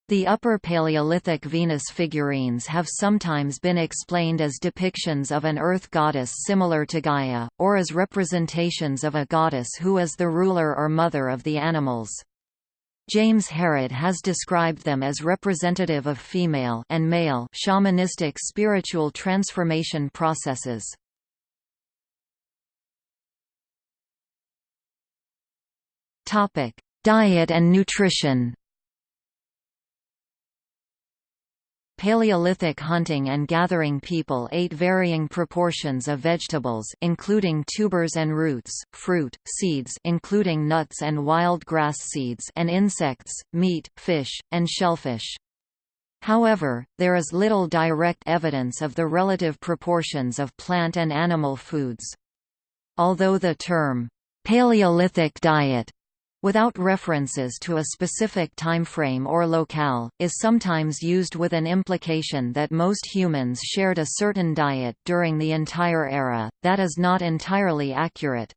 The Upper Paleolithic Venus figurines have sometimes been explained as depictions of an earth goddess similar to Gaia, or as representations of a goddess who is the ruler or mother of the animals. James Harrod has described them as representative of female and male shamanistic spiritual transformation processes. Topic: Diet and nutrition. Paleolithic hunting and gathering people ate varying proportions of vegetables including tubers and roots, fruit, seeds including nuts and wild grass seeds and insects, meat, fish, and shellfish. However, there is little direct evidence of the relative proportions of plant and animal foods. Although the term, Paleolithic diet without references to a specific timeframe or locale, is sometimes used with an implication that most humans shared a certain diet during the entire era, that is not entirely accurate.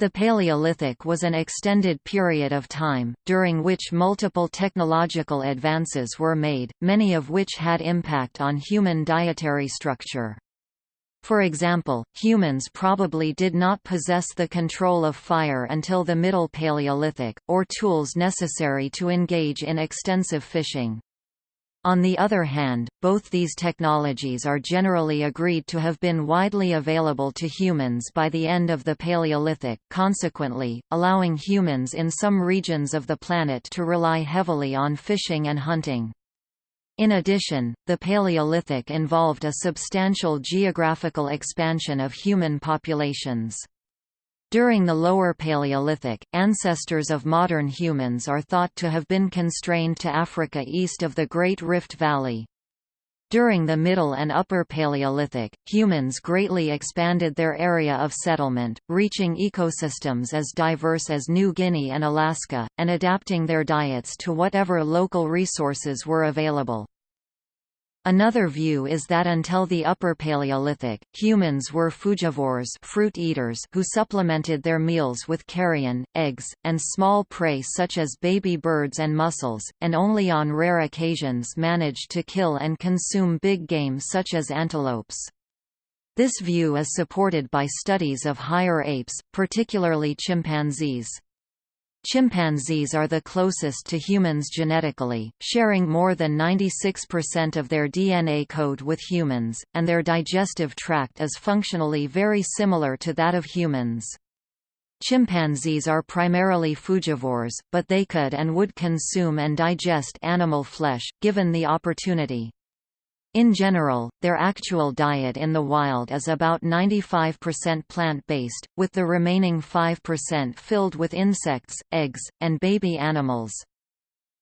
The Paleolithic was an extended period of time, during which multiple technological advances were made, many of which had impact on human dietary structure. For example, humans probably did not possess the control of fire until the Middle Paleolithic, or tools necessary to engage in extensive fishing. On the other hand, both these technologies are generally agreed to have been widely available to humans by the end of the Paleolithic, consequently, allowing humans in some regions of the planet to rely heavily on fishing and hunting. In addition, the Paleolithic involved a substantial geographical expansion of human populations. During the Lower Paleolithic, ancestors of modern humans are thought to have been constrained to Africa east of the Great Rift Valley. During the Middle and Upper Paleolithic, humans greatly expanded their area of settlement, reaching ecosystems as diverse as New Guinea and Alaska, and adapting their diets to whatever local resources were available. Another view is that until the Upper Paleolithic, humans were frugivores fruit eaters who supplemented their meals with carrion, eggs, and small prey such as baby birds and mussels, and only on rare occasions managed to kill and consume big game such as antelopes. This view is supported by studies of higher apes, particularly chimpanzees. Chimpanzees are the closest to humans genetically, sharing more than 96% of their DNA code with humans, and their digestive tract is functionally very similar to that of humans. Chimpanzees are primarily frugivores, but they could and would consume and digest animal flesh, given the opportunity. In general, their actual diet in the wild is about 95% plant-based, with the remaining 5% filled with insects, eggs, and baby animals.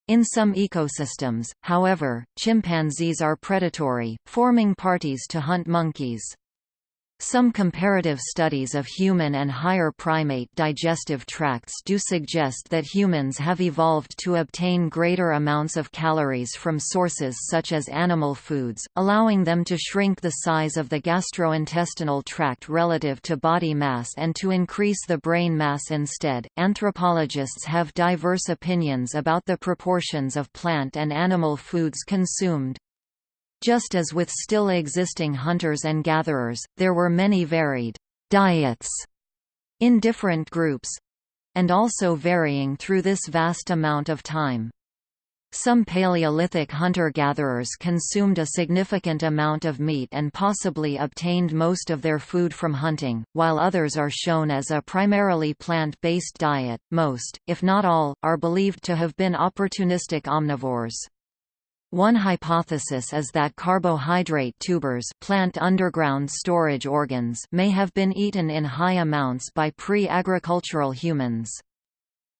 In some ecosystems, however, chimpanzees are predatory, forming parties to hunt monkeys. Some comparative studies of human and higher primate digestive tracts do suggest that humans have evolved to obtain greater amounts of calories from sources such as animal foods, allowing them to shrink the size of the gastrointestinal tract relative to body mass and to increase the brain mass instead. Anthropologists have diverse opinions about the proportions of plant and animal foods consumed. Just as with still existing hunters and gatherers, there were many varied diets in different groups and also varying through this vast amount of time. Some Paleolithic hunter-gatherers consumed a significant amount of meat and possibly obtained most of their food from hunting, while others are shown as a primarily plant-based diet. Most, if not all, are believed to have been opportunistic omnivores. One hypothesis is that carbohydrate tubers plant underground storage organs may have been eaten in high amounts by pre-agricultural humans.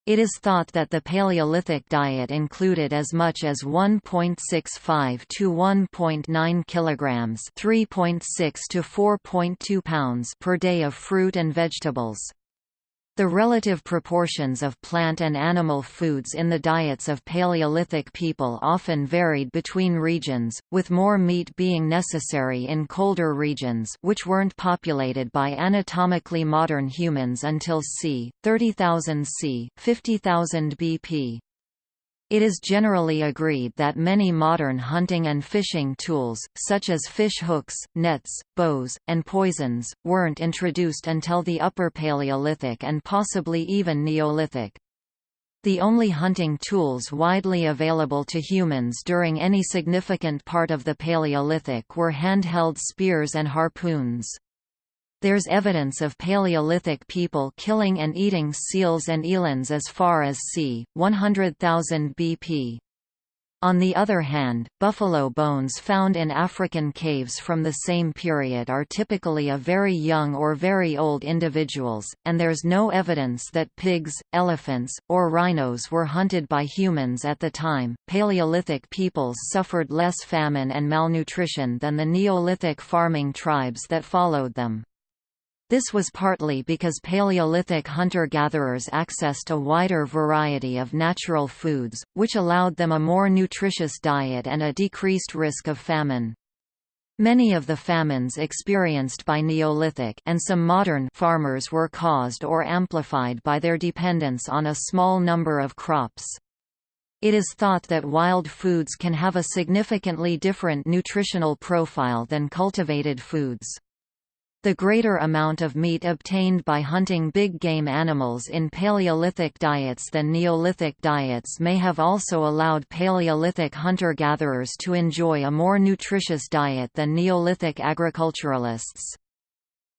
It is thought that the Paleolithic diet included as much as 1.65 to 1.9 kilograms, 3.6 to 4.2 pounds per day of fruit and vegetables. The relative proportions of plant and animal foods in the diets of Paleolithic people often varied between regions, with more meat being necessary in colder regions which weren't populated by anatomically modern humans until c. 30,000 c. 50,000 BP. It is generally agreed that many modern hunting and fishing tools, such as fish hooks, nets, bows, and poisons, weren't introduced until the Upper Paleolithic and possibly even Neolithic. The only hunting tools widely available to humans during any significant part of the Paleolithic were handheld spears and harpoons. There's evidence of Paleolithic people killing and eating seals and elands as far as c. 100,000 BP. On the other hand, buffalo bones found in African caves from the same period are typically of very young or very old individuals, and there's no evidence that pigs, elephants, or rhinos were hunted by humans at the time. Paleolithic peoples suffered less famine and malnutrition than the Neolithic farming tribes that followed them. This was partly because Paleolithic hunter-gatherers accessed a wider variety of natural foods, which allowed them a more nutritious diet and a decreased risk of famine. Many of the famines experienced by Neolithic and some modern farmers were caused or amplified by their dependence on a small number of crops. It is thought that wild foods can have a significantly different nutritional profile than cultivated foods. The greater amount of meat obtained by hunting big game animals in Paleolithic diets than Neolithic diets may have also allowed Paleolithic hunter-gatherers to enjoy a more nutritious diet than Neolithic agriculturalists.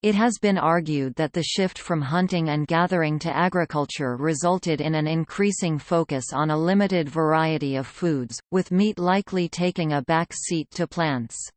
It has been argued that the shift from hunting and gathering to agriculture resulted in an increasing focus on a limited variety of foods, with meat likely taking a back seat to plants.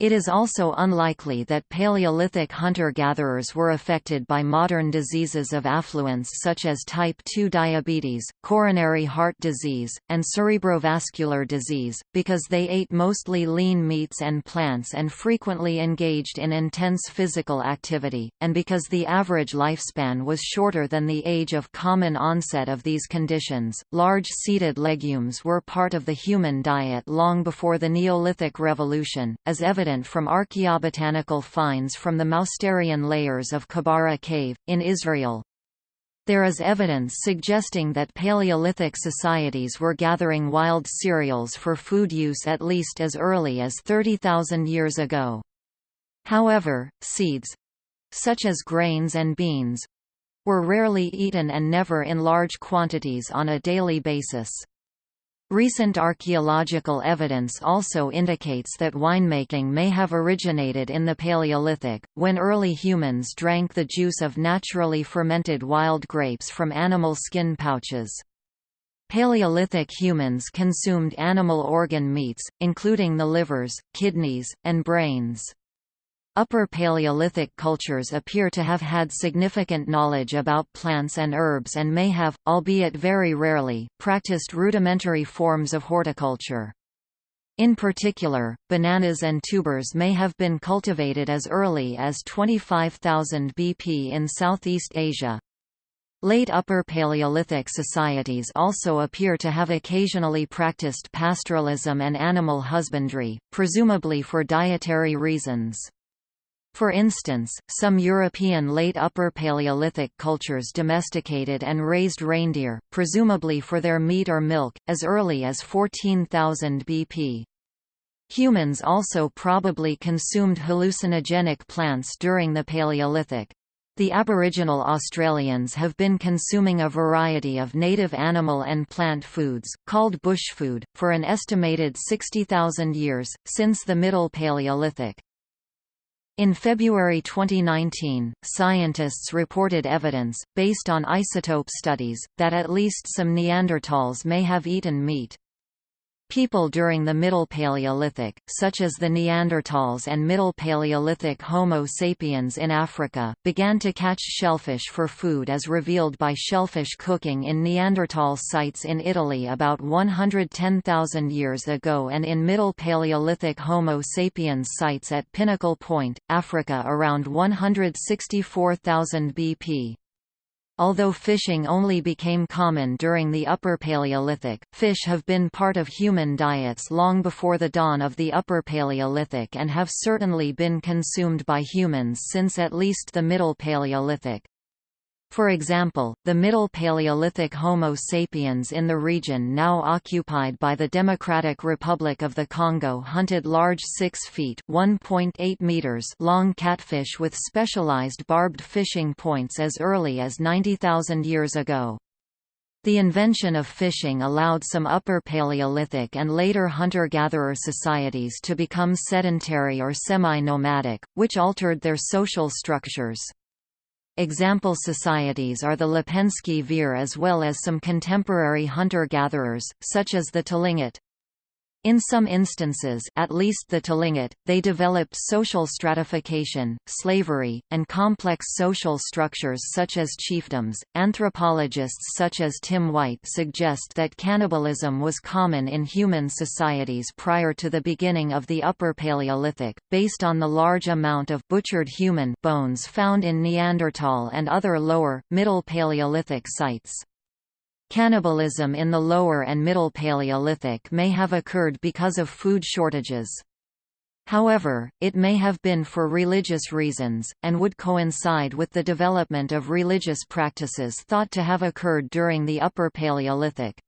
It is also unlikely that Paleolithic hunter-gatherers were affected by modern diseases of affluence such as type 2 diabetes, coronary heart disease, and cerebrovascular disease, because they ate mostly lean meats and plants and frequently engaged in intense physical activity, and because the average lifespan was shorter than the age of common onset of these conditions. Large seeded legumes were part of the human diet long before the Neolithic Revolution, as evident evident from archaeobotanical finds from the Mousterian layers of Kebara Cave, in Israel. There is evidence suggesting that Paleolithic societies were gathering wild cereals for food use at least as early as 30,000 years ago. However, seeds—such as grains and beans—were rarely eaten and never in large quantities on a daily basis. Recent archaeological evidence also indicates that winemaking may have originated in the Paleolithic, when early humans drank the juice of naturally fermented wild grapes from animal skin pouches. Paleolithic humans consumed animal organ meats, including the livers, kidneys, and brains. Upper Paleolithic cultures appear to have had significant knowledge about plants and herbs and may have, albeit very rarely, practiced rudimentary forms of horticulture. In particular, bananas and tubers may have been cultivated as early as 25,000 BP in Southeast Asia. Late Upper Paleolithic societies also appear to have occasionally practiced pastoralism and animal husbandry, presumably for dietary reasons. For instance, some European late Upper Paleolithic cultures domesticated and raised reindeer, presumably for their meat or milk, as early as 14,000 BP. Humans also probably consumed hallucinogenic plants during the Paleolithic. The Aboriginal Australians have been consuming a variety of native animal and plant foods, called bushfood, for an estimated 60,000 years, since the Middle Paleolithic. In February 2019, scientists reported evidence, based on isotope studies, that at least some Neanderthals may have eaten meat. People during the Middle Paleolithic, such as the Neanderthals and Middle Paleolithic Homo sapiens in Africa, began to catch shellfish for food as revealed by shellfish cooking in Neanderthal sites in Italy about 110,000 years ago and in Middle Paleolithic Homo sapiens sites at Pinnacle Point, Africa around 164,000 BP. Although fishing only became common during the Upper Paleolithic, fish have been part of human diets long before the dawn of the Upper Paleolithic and have certainly been consumed by humans since at least the Middle Paleolithic. For example, the Middle Paleolithic Homo sapiens in the region now occupied by the Democratic Republic of the Congo hunted large 6 feet meters long catfish with specialized barbed fishing points as early as 90,000 years ago. The invention of fishing allowed some Upper Paleolithic and later hunter-gatherer societies to become sedentary or semi-nomadic, which altered their social structures. Example societies are the Lepenski Vir as well as some contemporary hunter-gatherers, such as the Tlingit. In some instances at least the Tlingit, they developed social stratification, slavery, and complex social structures such as chiefdoms. Anthropologists such as Tim White suggest that cannibalism was common in human societies prior to the beginning of the Upper Paleolithic, based on the large amount of butchered human bones found in Neanderthal and other lower, Middle Paleolithic sites. Cannibalism in the Lower and Middle Paleolithic may have occurred because of food shortages. However, it may have been for religious reasons, and would coincide with the development of religious practices thought to have occurred during the Upper Paleolithic.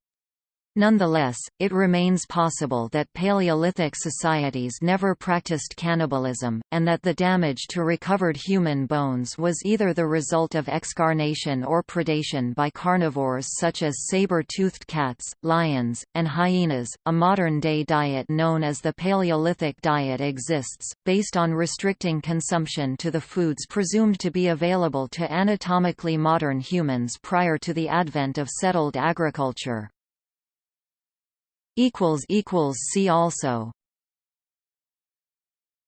Nonetheless, it remains possible that Paleolithic societies never practiced cannibalism, and that the damage to recovered human bones was either the result of excarnation or predation by carnivores such as saber-toothed cats, lions, and hyenas. A modern-day diet known as the Paleolithic diet exists, based on restricting consumption to the foods presumed to be available to anatomically modern humans prior to the advent of settled agriculture. See also